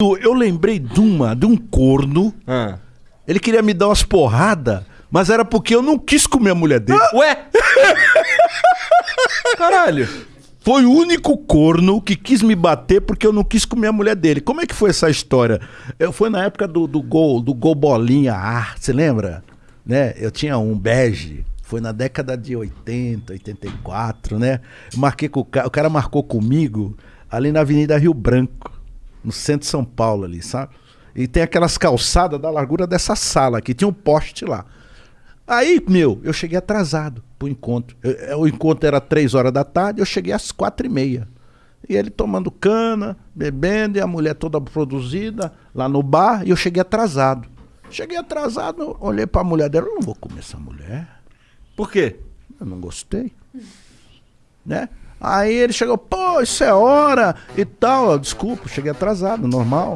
Eu lembrei de uma, de um corno. Ah. Ele queria me dar umas porradas, mas era porque eu não quis comer a mulher dele. Ué? Caralho. Foi o único corno que quis me bater porque eu não quis comer a mulher dele. Como é que foi essa história? Eu, foi na época do, do gol, do gol bolinha ar, você lembra? Né? Eu tinha um bege. Foi na década de 80, 84, né? Marquei com o cara, o cara marcou comigo ali na Avenida Rio Branco, no centro de São Paulo ali, sabe? E tem aquelas calçadas da largura dessa sala aqui, tinha um poste lá. Aí, meu, eu cheguei atrasado pro encontro. Eu- eu- o encontro era três horas da tarde, eu cheguei às quatro e meia. E ele tomando cana, bebendo, e a mulher toda produzida lá no bar, e eu cheguei atrasado. Cheguei atrasado, olhei pra mulher dela, eu não vou comer essa mulher. Por quê? Eu não gostei. Né? Aí ele chegou, pô, isso é hora e tal. Desculpa, cheguei atrasado, normal.